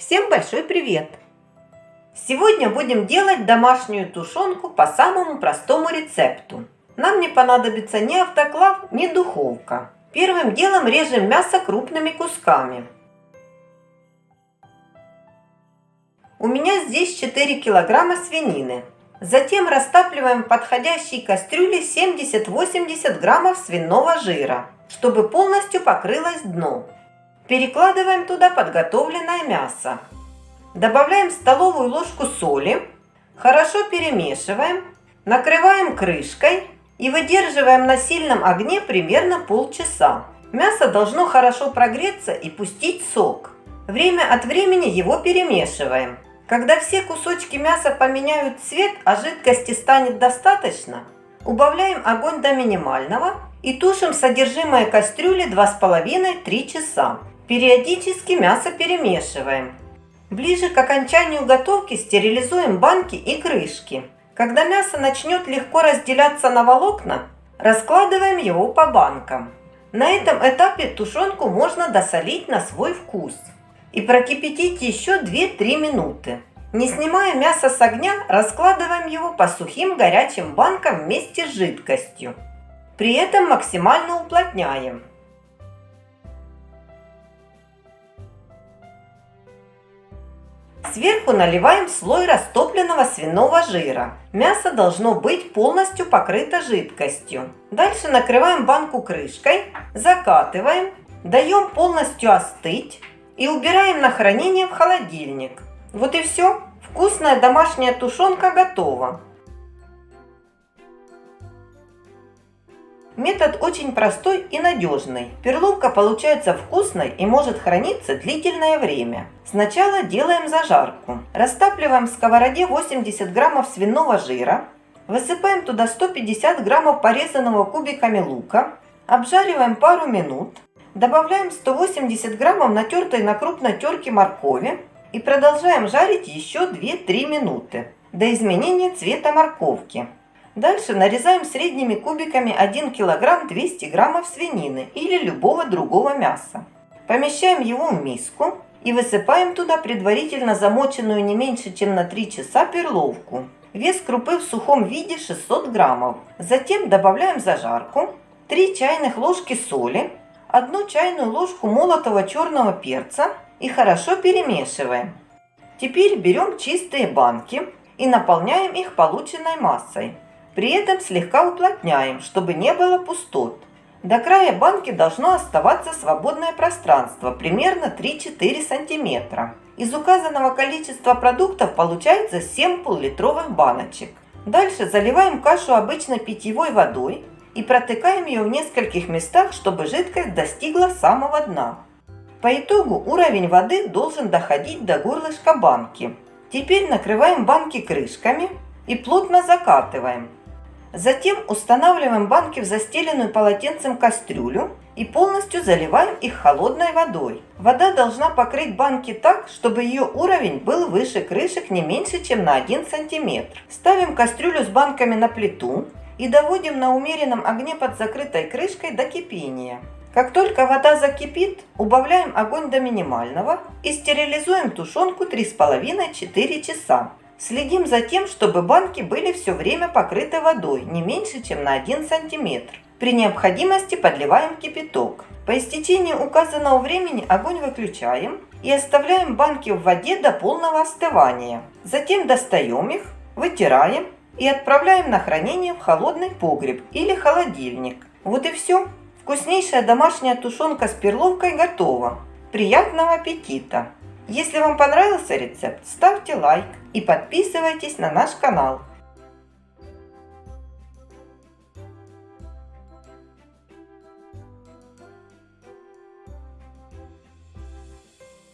Всем большой привет! Сегодня будем делать домашнюю тушенку по самому простому рецепту. Нам не понадобится ни автоклав, ни духовка. Первым делом режем мясо крупными кусками. У меня здесь 4 килограмма свинины. Затем растапливаем в подходящей кастрюле 70-80 граммов свиного жира, чтобы полностью покрылось дно. Перекладываем туда подготовленное мясо. Добавляем столовую ложку соли. Хорошо перемешиваем. Накрываем крышкой и выдерживаем на сильном огне примерно полчаса. Мясо должно хорошо прогреться и пустить сок. Время от времени его перемешиваем. Когда все кусочки мяса поменяют цвет, а жидкости станет достаточно, убавляем огонь до минимального и тушим содержимое кастрюли 2,5-3 часа. Периодически мясо перемешиваем. Ближе к окончанию готовки стерилизуем банки и крышки. Когда мясо начнет легко разделяться на волокна, раскладываем его по банкам. На этом этапе тушенку можно досолить на свой вкус и прокипятить еще 2-3 минуты. Не снимая мясо с огня, раскладываем его по сухим горячим банкам вместе с жидкостью. При этом максимально уплотняем. Сверху наливаем слой растопленного свиного жира. Мясо должно быть полностью покрыто жидкостью. Дальше накрываем банку крышкой, закатываем, даем полностью остыть и убираем на хранение в холодильник. Вот и все. Вкусная домашняя тушенка готова. Метод очень простой и надежный. Перловка получается вкусной и может храниться длительное время. Сначала делаем зажарку. Растапливаем в сковороде 80 граммов свиного жира. Высыпаем туда 150 граммов порезанного кубиками лука. Обжариваем пару минут. Добавляем 180 граммов натертой на крупной терке моркови. И продолжаем жарить еще 2-3 минуты до изменения цвета морковки. Дальше нарезаем средними кубиками 1 кг 200 граммов свинины или любого другого мяса. Помещаем его в миску и высыпаем туда предварительно замоченную не меньше, чем на 3 часа перловку. Вес крупы в сухом виде 600 граммов. Затем добавляем зажарку, 3 чайных ложки соли, 1 чайную ложку молотого черного перца и хорошо перемешиваем. Теперь берем чистые банки и наполняем их полученной массой. При этом слегка уплотняем, чтобы не было пустот. До края банки должно оставаться свободное пространство, примерно 3-4 см. Из указанного количества продуктов получается 7 пол-литровых баночек. Дальше заливаем кашу обычной питьевой водой и протыкаем ее в нескольких местах, чтобы жидкость достигла самого дна. По итогу уровень воды должен доходить до горлышка банки. Теперь накрываем банки крышками и плотно закатываем. Затем устанавливаем банки в застеленную полотенцем кастрюлю и полностью заливаем их холодной водой. Вода должна покрыть банки так, чтобы ее уровень был выше крышек не меньше, чем на 1 см. Ставим кастрюлю с банками на плиту и доводим на умеренном огне под закрытой крышкой до кипения. Как только вода закипит, убавляем огонь до минимального и стерилизуем тушенку 3,5-4 часа. Следим за тем, чтобы банки были все время покрыты водой, не меньше, чем на 1 см. При необходимости подливаем кипяток. По истечении указанного времени огонь выключаем и оставляем банки в воде до полного остывания. Затем достаем их, вытираем и отправляем на хранение в холодный погреб или холодильник. Вот и все. Вкуснейшая домашняя тушенка с перловкой готова. Приятного аппетита! Если вам понравился рецепт, ставьте лайк и подписывайтесь на наш канал.